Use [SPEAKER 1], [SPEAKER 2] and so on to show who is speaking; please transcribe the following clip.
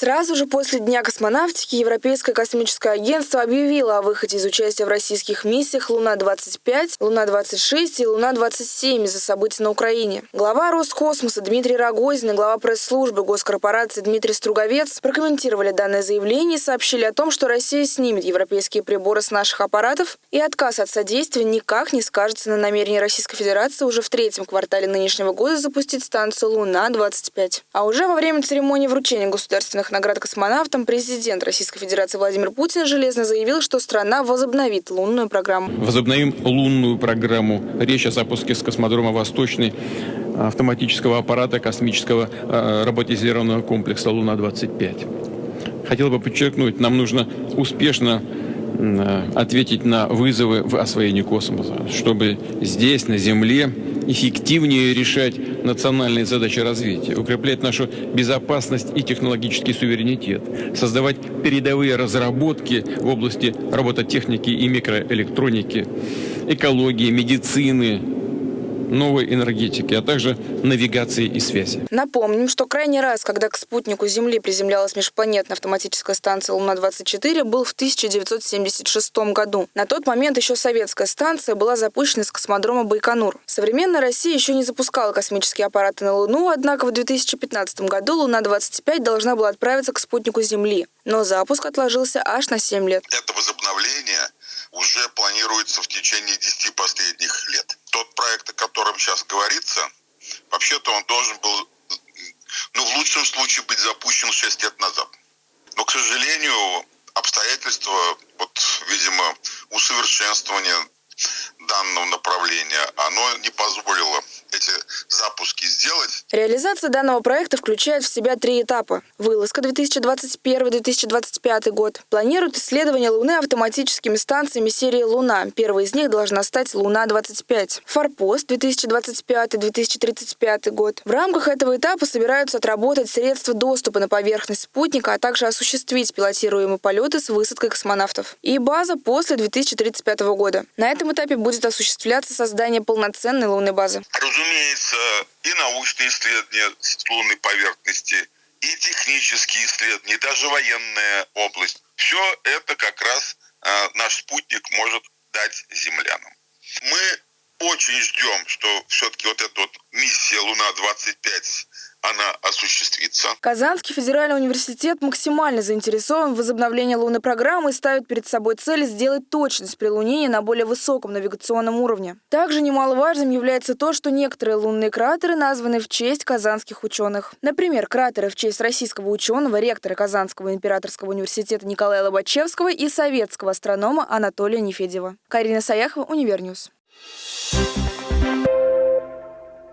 [SPEAKER 1] Сразу же после Дня космонавтики Европейское космическое агентство объявило о выходе из участия в российских миссиях «Луна-25», «Луна-26» и «Луна-27» из-за событий на Украине. Глава Роскосмоса Дмитрий Рогозин и глава пресс-службы госкорпорации Дмитрий Струговец прокомментировали данное заявление и сообщили о том, что Россия снимет европейские приборы с наших аппаратов и отказ от содействия никак не скажется на намерении Российской Федерации уже в третьем квартале нынешнего года запустить станцию «Луна-25». А уже во время церемонии вручения государственных государственных наград космонавтам президент Российской Федерации Владимир Путин железно заявил, что страна возобновит лунную программу.
[SPEAKER 2] Возобновим лунную программу. Речь о запуске с космодрома «Восточный» автоматического аппарата космического э, роботизированного комплекса «Луна-25». Хотел бы подчеркнуть, нам нужно успешно э, ответить на вызовы в освоении космоса, чтобы здесь, на Земле, эффективнее решать национальные задачи развития, укреплять нашу безопасность и технологический суверенитет, создавать передовые разработки в области робототехники и микроэлектроники, экологии, медицины, новой энергетики, а также навигации и связи.
[SPEAKER 1] Напомним, что крайний раз, когда к спутнику Земли приземлялась межпланетная автоматическая станция Луна-24, был в 1976 году. На тот момент еще советская станция была запущена с космодрома Байконур. Современная Россия еще не запускала космические аппараты на Луну, однако в 2015 году Луна-25 должна была отправиться к спутнику Земли. Но запуск отложился аж на 7 лет.
[SPEAKER 3] Это возобновление уже планируется в течение 10 последних лет. Тот проект, о котором сейчас говорится, вообще-то он должен был, ну, в лучшем случае быть запущен 6 лет назад. Но, к сожалению, обстоятельства, вот, видимо, усовершенствования данного направления, оно не позволило эти запуски сделать.
[SPEAKER 1] Реализация данного проекта включает в себя три этапа. Вылазка 2021-2025 год. Планирует исследование Луны автоматическими станциями серии «Луна». Первой из них должна стать «Луна-25». Форпост 2025-2035 год. В рамках этого этапа собираются отработать средства доступа на поверхность спутника, а также осуществить пилотируемые полеты с высадкой космонавтов. И база после 2035 года. На этом этапе будет осуществляться создание полноценной лунной базы.
[SPEAKER 3] Разумеется, и научные исследования лунной поверхности, и технические исследования, и даже военная область. Все это как раз э, наш спутник может дать землянам. Мы очень ждем, что все-таки вот эта вот миссия Луна-25 она осуществится.
[SPEAKER 1] Казанский федеральный университет максимально заинтересован в возобновлении лунной программы и ставит перед собой цель сделать точность прилунения на более высоком навигационном уровне. Также немаловажным является то, что некоторые лунные кратеры названы в честь казанских ученых. Например, кратеры в честь российского ученого, ректора Казанского императорского университета Николая Лобачевского и советского астронома Анатолия Нефедьева. Карина Саяхова, Универ News. Thank you